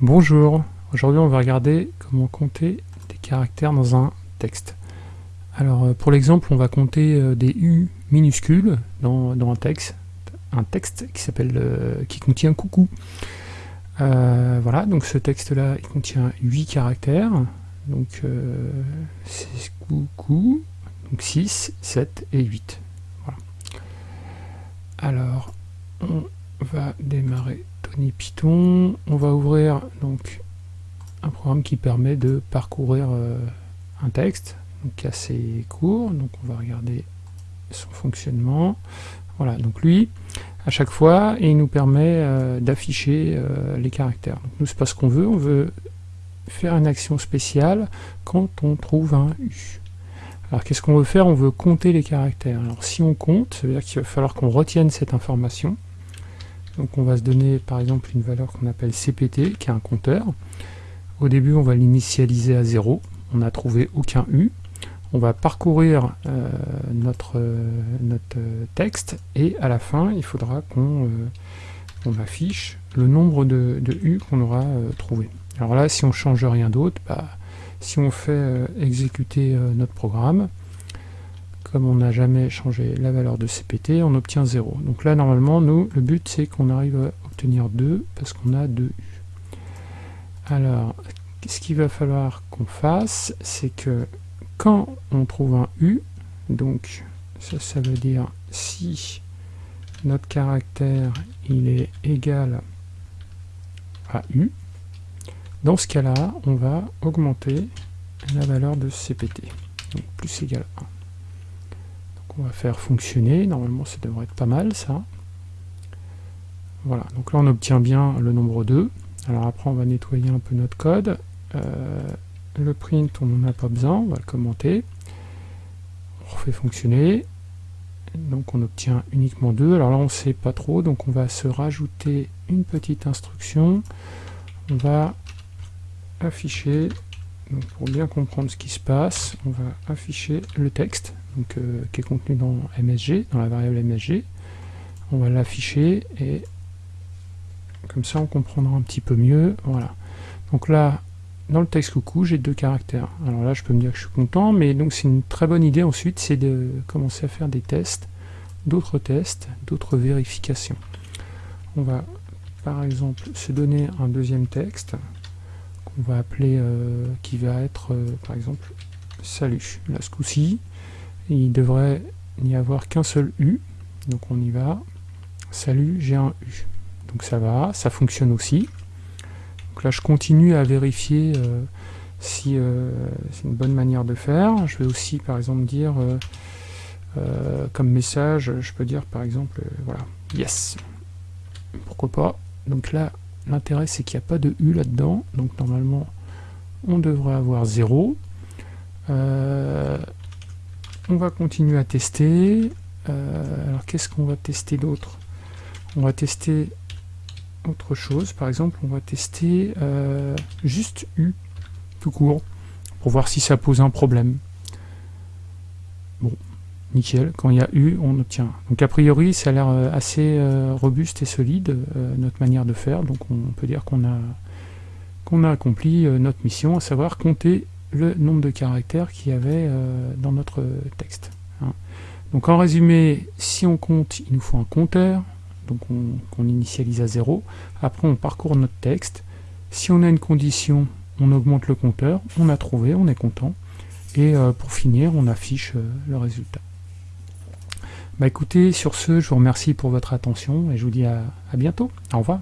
Bonjour, aujourd'hui on va regarder comment compter des caractères dans un texte. Alors euh, pour l'exemple on va compter euh, des U minuscules dans, un texte, un texte qui s'appelle euh, qui contient coucou. voilà, donc ce texte là il contient 8 caractères, donc c'est coucou, donc 6, 7 et 8. Voilà. Alors on va démarrer On va ouvrir donc un programme qui permet de parcourir euh, un texte, donc assez court. Donc on va regarder son fonctionnement. Voilà, donc lui, à chaque fois, il nous permet euh, d'afficher euh, les caractères. Donc nous, c'est pas ce qu'on veut, on veut faire une action spéciale quand on trouve un U. Alors qu'est-ce qu'on veut faire? On veut compter les caractères. Alors si on compte, ça veut dire qu'il va falloir qu'on retienne cette information. Donc on va se donner par exemple une valeur qu'on appelle CPT, qui est un compteur. Au début, on va l'initialiser à 0. On n'a trouvé aucun U. On va parcourir euh, notre, euh, euh, texte et à la fin, il faudra qu'on affiche le nombre de, U qu'on aura trouvé. Alors là, si on change rien d'autre, bah, si on fait exécuter notre programme, comme on n'a jamais changé la valeur de CPT, on obtient 0. Donc là, normalement, nous, le but, c'est qu'on arrive à obtenir 2, parce qu'on a 2 U. Alors, ce qu'il va falloir qu'on fasse, c'est que quand on trouve un U, donc ça, ça veut dire si notre caractère il est égal à U, dans ce cas-là, on va augmenter la valeur de CPT, donc plus égal à 1 on va faire fonctionner. Normalement, ça devrait être pas mal, ça. Voilà, donc là, on obtient bien le nombre 2. Alors après, on va nettoyer un peu notre code. Euh, le print, on n'en a pas besoin, on va le commenter. On refait fonctionner. Donc on obtient uniquement 2. Alors là, on ne sait pas trop, donc on va se rajouter une petite instruction. On va afficher, pour bien comprendre ce qui se passe, on va afficher le texte. Euh, qui est contenu dans MSG, dans la variable MSG. On va l'afficher et comme ça on comprendra un petit peu mieux. Voilà. Donc là, dans le texte coucou, j'ai deux caractères. Alors là, je peux me dire que je suis content, mais c'est une très bonne idée ensuite, c'est de commencer à faire des tests, d'autres tests, d'autres vérifications. On va par exemple se donner un deuxième texte qu'on va appeler, euh, qui va être euh, par exemple salut. Là ce coup-ci, il devrait n'y avoir qu'un seul U, donc on y va, salut, j'ai un U. Donc ça va, ça fonctionne aussi. Donc là je continue à vérifier euh, si c'est une bonne manière de faire. Je vais aussi par exemple dire, comme message, je peux dire par exemple, voilà, yes. Pourquoi pas. Donc là, l'intérêt c'est qu'il n'y a pas de U là-dedans, donc normalement on devrait avoir 0. On va continuer à tester. Euh, alors qu'est-ce qu'on va tester d'autre? On va tester autre chose. Par exemple, on va tester euh, juste U, tout court, pour voir si ça pose un problème. Bon, nickel. Quand il y a U, on obtient. Donc a priori, ça a l'air euh, assez robuste et solide, notre manière de faire. Donc on peut dire qu'on a, qu'on a accompli notre mission, à savoir compter le nombre de caractères qu'il y avait euh, dans notre texte. Hein. Donc en résumé, si on compte, il nous faut un compteur, donc on, initialise à 0. Après, on parcourt notre texte. Si on a une condition, on augmente le compteur. On a trouvé, on est content. Et euh, pour finir, on affiche euh, le résultat. Bah écoutez, sur ce, je vous remercie pour votre attention et je vous dis à bientôt. Au revoir.